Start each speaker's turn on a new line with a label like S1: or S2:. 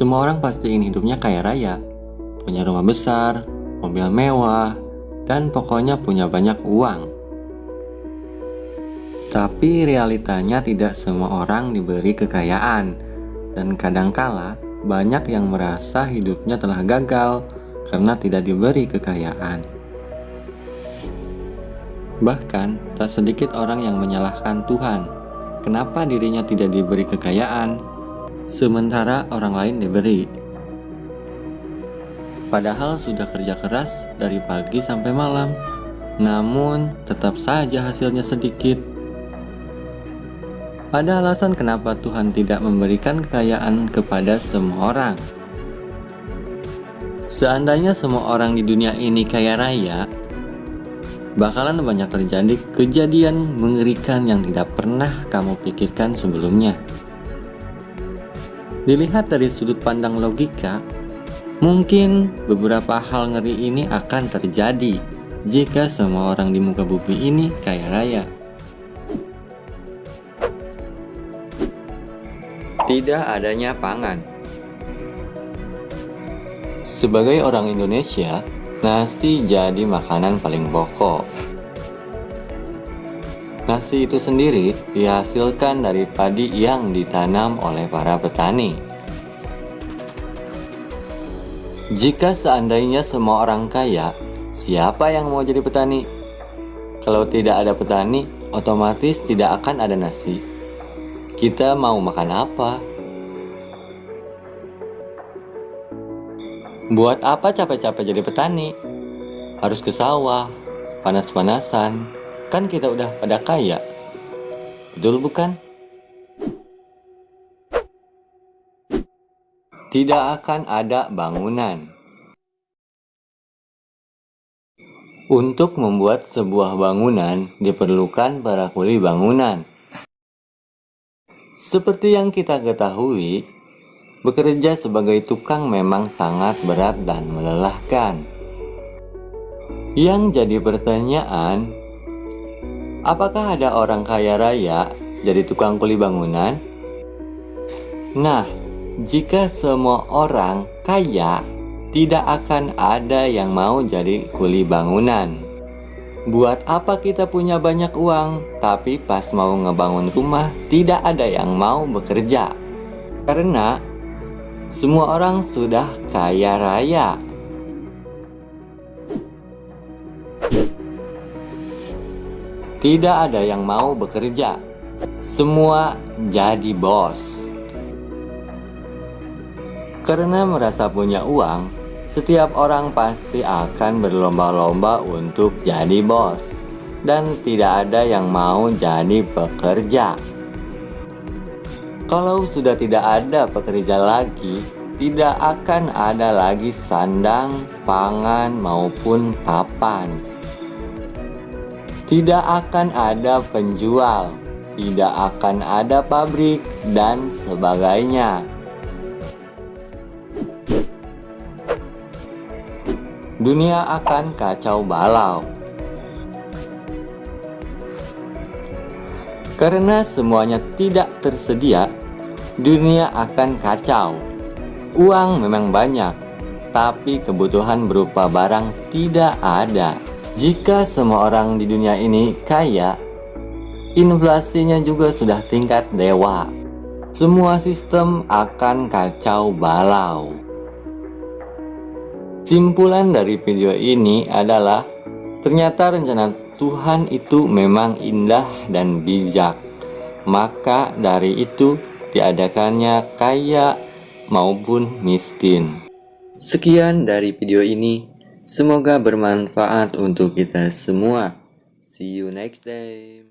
S1: Semua orang pasti ingin hidupnya kaya raya, punya rumah besar, mobil mewah, dan pokoknya punya banyak uang. Tapi realitanya tidak semua orang diberi kekayaan, dan kadangkala banyak yang merasa hidupnya telah gagal karena tidak diberi kekayaan. Bahkan, tak sedikit orang yang menyalahkan Tuhan. Kenapa dirinya tidak diberi kekayaan, sementara orang lain diberi? Padahal sudah kerja keras dari pagi sampai malam, namun tetap saja hasilnya sedikit. Ada alasan kenapa Tuhan tidak memberikan kekayaan kepada semua orang. Seandainya semua orang di dunia ini kaya raya, bakalan banyak terjadi kejadian mengerikan yang tidak pernah kamu pikirkan sebelumnya. Dilihat dari sudut pandang logika, mungkin beberapa hal ngeri ini akan terjadi jika semua orang di muka bumi ini kaya raya. Tidak adanya pangan Sebagai orang Indonesia, nasi jadi makanan paling pokok. Nasi itu sendiri dihasilkan dari padi yang ditanam oleh para petani. Jika seandainya semua orang kaya, siapa yang mau jadi petani? Kalau tidak ada petani, otomatis tidak akan ada nasi. Kita mau makan apa? Buat apa capek-capek jadi petani? Harus ke sawah, panas-panasan. Kan kita udah pada kaya. Betul bukan? Tidak akan ada bangunan. Untuk membuat sebuah bangunan diperlukan para kuli bangunan. Seperti yang kita ketahui, bekerja sebagai tukang memang sangat berat dan melelahkan. Yang jadi pertanyaan, apakah ada orang kaya raya jadi tukang kuli bangunan? Nah, jika semua orang kaya, tidak akan ada yang mau jadi kuli bangunan. Buat apa kita punya banyak uang, tapi pas mau ngebangun rumah tidak ada yang mau bekerja? Karena semua orang sudah kaya raya. Tidak ada yang mau bekerja. Semua jadi bos. Karena merasa punya uang, setiap orang pasti akan berlomba-lomba untuk jadi bos, dan tidak ada yang mau jadi pekerja. Kalau sudah tidak ada pekerja lagi, tidak akan ada lagi sandang, pangan, maupun papan. Tidak akan ada penjual, tidak akan ada pabrik, dan sebagainya. dunia akan kacau balau. Karena semuanya tidak tersedia, dunia akan kacau. Uang memang banyak, tapi kebutuhan berupa barang tidak ada. Jika semua orang di dunia ini kaya, inflasinya juga sudah tingkat dewa. Semua sistem akan kacau balau. Simpulan dari video ini adalah ternyata rencana Tuhan itu memang indah dan bijak. Maka dari itu diadakannya kaya maupun miskin. Sekian dari video ini. Semoga bermanfaat untuk kita semua. See you next time.